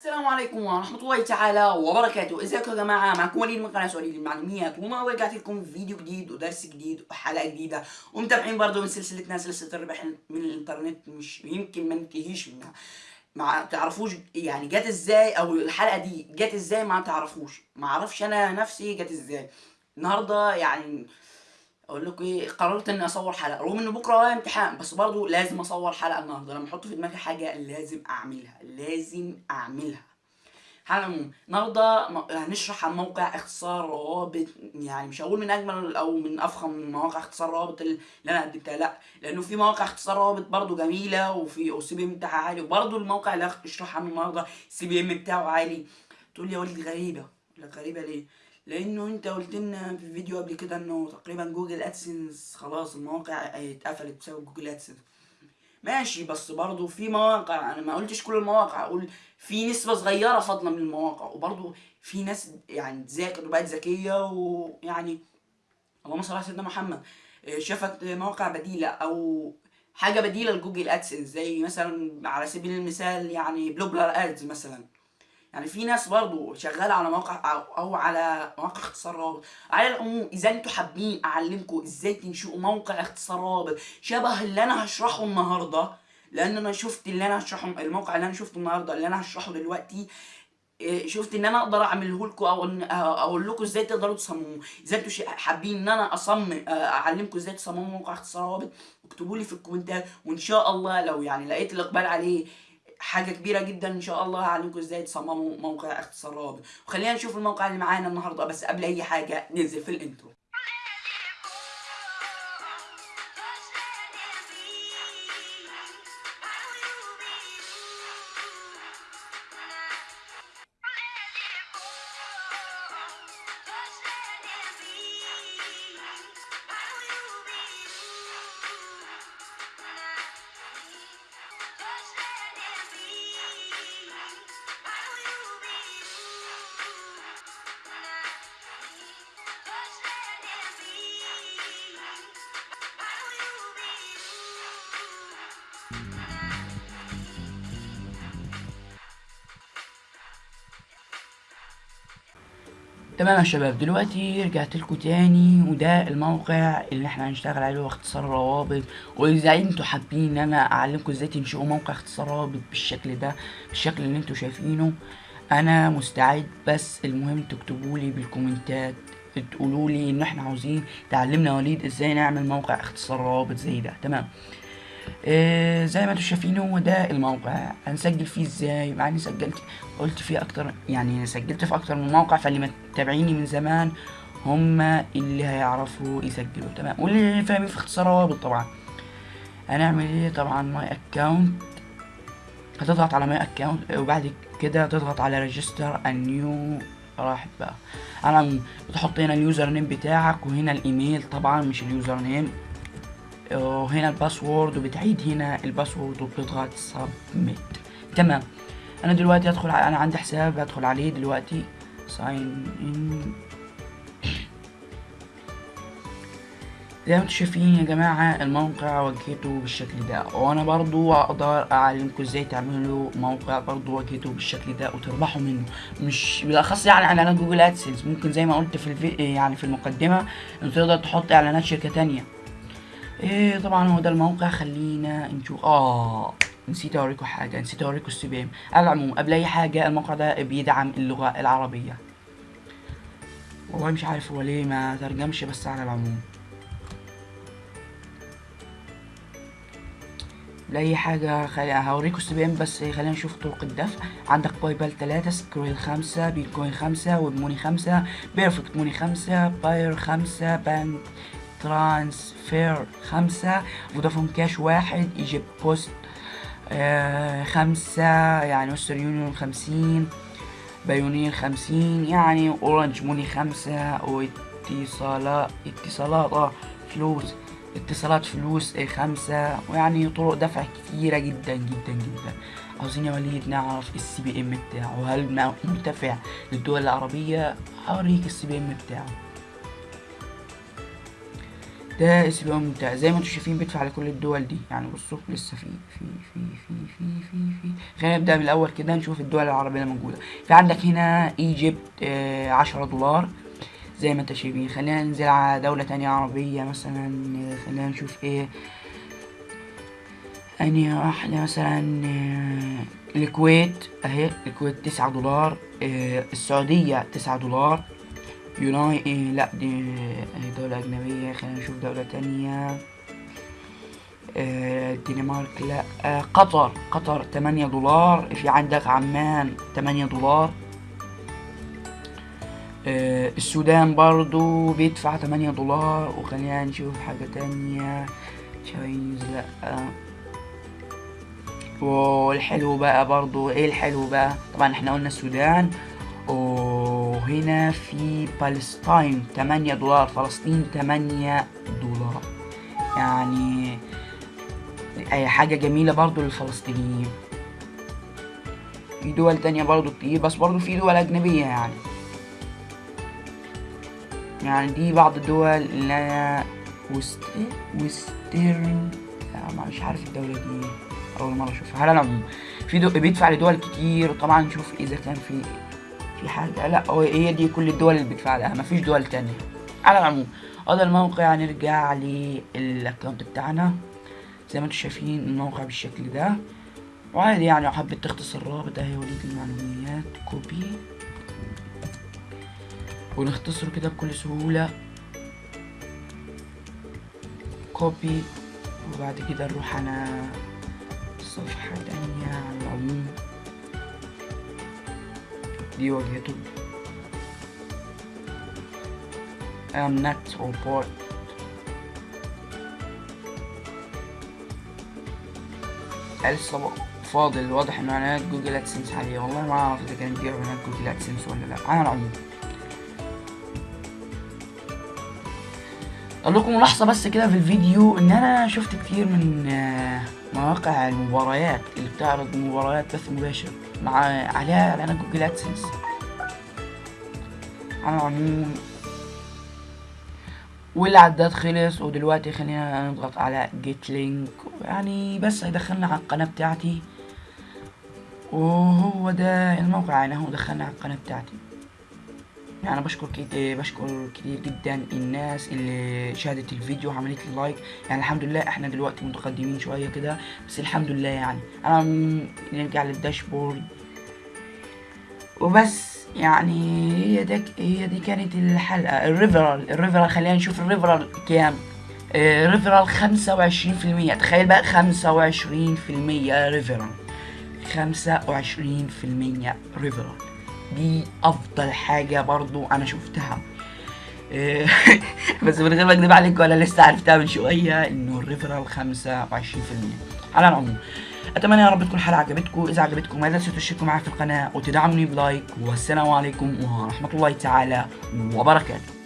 السلام عليكم ورحمة الله تعالى وبركاته. ازيكم يا جماعة؟ معكم وليد من قناة وليد المعلومات والنهارده رجعت لكم فيديو جديد ودرس جديد وحلقة جديدة. ومتابعين برضو من سلسلتنا سلسلة الربح من الانترنت مش يمكن ما ننتهيش منها. ما تعرفوش يعني جت إزاي؟ أو الحلقة دي جت إزاي ما تعرفوش. ما أعرفش أنا نفسي جت إزاي. النهارده يعني أقول لكم إيه قررت إني أصور حلقة رغم ان بكرة ورايا امتحان بس برضو لازم أصور حلقة النهارده. لما أحط في دماغي حاجة لازم أعملها لازم أعملها. على العموم النهارده هنشرح عن موقع اختصار روابط يعني مش هقول من أجمل أو من أفخم مواقع اختصار روابط اللي أنا قدمتها لأ. لأنه في مواقع اختصار روابط برضو جميلة وفي ال CPM بتاعها عالي وبرضو الموقع اللي هشرح عنه النهارده ال CPM بتاعه عالي. تقول لي يا وليد غريبة. لك غريبة ليه؟ لأنه أنت قلت لنا في فيديو قبل كده إنه تقريبا Google AdSense خلاص المواقع اتقفلت بسبب Google AdSense ماشي بس برضه في مواقع أنا ما قلتش كل المواقع أقول في نسبة صغيرة فاضلة من المواقع وبرضه في ناس يعني تذاكر وبقت ذكية ويعني اللهم صل على سيدنا محمد شافت مواقع بديلة أو حاجة بديلة ل Google AdSense زي مثلا على سبيل المثال يعني Propeller Ads مثلا. يعني في ناس برضو شغالة على مواقع أو, على مواقع اختصار رابط. على العموم إذا أنتوا حابين أعلمكم إزاي تنشئوا موقع اختصار رابط شبه اللي أنا هشرحه النهارده لأن أنا شفت اللي أنا هشرحه الموقع اللي أنا شفته النهارده اللي أنا هشرحه دلوقتي إيه، شفت إن أنا أقدر أعمله لكم أو أقول لكم إزاي تقدروا تصمموه. إذا أنتوا حابين إن أنا أصمم آه، أعلمكم إزاي تصمموا موقع اختصار رابط اكتبوا لي في الكومنتات. وإن شاء الله لو يعني لقيت الإقبال عليه حاجة كبيرة جدا إن شاء الله هعلمكم إزاي تصمموا موقع اختصار رابط وخلينا نشوف الموقع اللي معانا النهارده بس قبل أي حاجة ننزل في الإنترو. تمام يا شباب دلوقتي رجعت لكم تاني وده الموقع اللي إحنا هنشتغل عليه هو اختصار روابط. وإذا أنتوا حابين إن أنا أعلمكم إزاي تنشئوا موقع اختصار روابط بالشكل ده بالشكل اللي أنتوا شايفينه أنا مستعد. بس المهم تكتبوا لي بالكومنتات تقولوا لي إن إحنا عاوزين تعلمنا وليد إزاي نعمل موقع اختصار روابط زي ده. تمام؟ آه زي ما أنتوا شايفين هو ده الموقع هنسجل فيه إزاي؟ مع اني سجلت قلت فيه أكتر يعني سجلت في أكتر من موقع فاللي متابعيني من زمان هم اللي هيعرفوا يسجلوا. تمام. واللي فاهمين في اختصار روابط طبعا. هنعمل إيه؟ طبعا my account هتضغط على my account وبعد كده تضغط على register new راحت بقى. على بتحط هنا ال username بتاعك وهنا الإيميل طبعا مش ال username وهنا ال password وبتعيد هنا ال password وبتضغط submit تمام. أنا دلوقتي أدخل أنا عندي حساب أدخل عليه دلوقتي. sign in زي ما أنتم شايفين يا جماعة الموقع واجهته بالشكل ده. وأنا برضو أقدر أعلمكم إزاي تعملوا موقع برضو واجهته بالشكل ده وتربحوا منه. مش بالأخص يعني إعلانات Google AdSense ممكن زي ما قلت في الفي... يعني في المقدمة انت تقدر تحط إعلانات شركة تانية. إيه طبعا هو ده الموقع خلينا نشوف. آه نسيت أوريكم حاجة نسيت أوريكم ال CPM على العموم قبل أي حاجة الموقع ده بيدعم اللغة العربية. والله مش عارف هو ليه ما ترجمش بس على العموم. لأي حاجة خلي هوريكم ال C بس خلينا نشوف طرق الدفع. عندك PayPal تلاتة Skrill خمسة بيتكوين خمسة WebMoney خمسة Perfect Money خمسة Payeer خمسة bank transfer خمسة Vodafone Cash واحد Egypt Post آه خمسة يعني Western Union خمسين Payoneer خمسين يعني Orange Money خمسة واتصالات اتصالات آه فلوس اتصالات فلوس آه، خمسة ويعني طرق دفع كتيرة جدا جدا جدا. عاوزين يا وليد نعرف ال CPM بتاعه هل مرتفع للدول العربية؟ هوريك ال CPM بتاعه. ده اسلوب ممتاز زي ما أنتم شايفين بيدفع على كل الدول دي. يعني بصوا لسه في في في في في في في. خلينا نبدأ من الأول كده نشوف الدول العربية اللي موجوده في عندك هنا Egypt آه عشرة دولار زي ما انت شايفين. خلينا ننزل على دولة تانية عربية مثلا آه، خلينا نشوف إيه. اني واحدة مثلا آه، الكويت أهي الكويت تسعة دولار آه، السعودية تسعة دولار. يوناي إيه لا دي آه، دولة أجنبية خلينا نشوف دولة تانية. آه، الدنمارك لا. آه، قطر قطر تمانية دولار. في عندك عمان تمانية دولار. السودان برضو بيدفع تمانية دولار. وخلينا نشوف حاجة تانية. تشاينيز لا. والحلو بقى برضو إيه الحلو بقى؟ طبعا إحنا قلنا السودان. وهنا في بالستاين 8 دولار فلسطين 8 دولار. يعني أي حاجة جميلة برضو للفلسطينيين. في دول تانية برضو كتير بس برضو في دول أجنبية يعني. يعني دي بعض الدول اللي أنا West... Western لا مش عارف الدولة دي؟ أول مرة أشوفها. على العموم في دو... بيدفع لدول كتير؟ وطبعا نشوف إذا كان في في حاجة لا هي دي كل الدول اللي بتدفع لها مفيش دول تانية. على العموم هذا الموقع نرجع لل account بتاعنا. زي ما أنتم شايفين الموقع بالشكل ده. وعادي يعني لو حبيت تختصر الرابط اهي وليد المعلومات. copy. ونختصره كده بكل سهولة. copy. وبعد كده نروح على صفحة تانية على العموم. دي واجهته I'm not robot لسه فاضل واضح إنه اعلانات Google AdSense عليه والله ما أعرف إذا كان بيبيعوا اعلانات Google AdSense ولا لا. على العموم أقول لكم ملاحظه بس كده في الفيديو إن أنا شفت كتير من آه، مواقع المباريات اللي بتعرض مباريات بث مباشر. مع عليها اعلانات Google AdSense على العموم والعداد خلص ودلوقتي خلينا نضغط على get link يعني بس هيدخلنا على القناة بتاعتي. وهو ده الموقع يعني هو دخلنا على القناة بتاعتي. يعني بشكر كتير بشكر كتير جدا الناس اللي شاهدت الفيديو وعملت لي like يعني الحمد لله إحنا دلوقتي متقدمين شوية كده بس الحمد لله يعني. أنا نرجع لل dashboard. وبس يعني هي دي هي دي كانت الحلقة. ال referral ال referral خلينا نشوف ال referral كام. آه، referral خمسة وعشرين في المية. تخيل بقى خمسة وعشرين في المية referral. خمسة وعشرين في المية referral. دي أفضل حاجة برضو أنا شفتها. آه، بس من غير ما أكذب عليك ولا لسه عرفتها من شوية إنه ال referral خمسة وعشرين في المية. على العموم أتمنى يا رب تكون الحلقة عجبتكم. إذا عجبتكم لا تنسوا تشتركوا معي في القناة وتدعموني ب like. والسلام عليكم ورحمة الله تعالى وبركاته.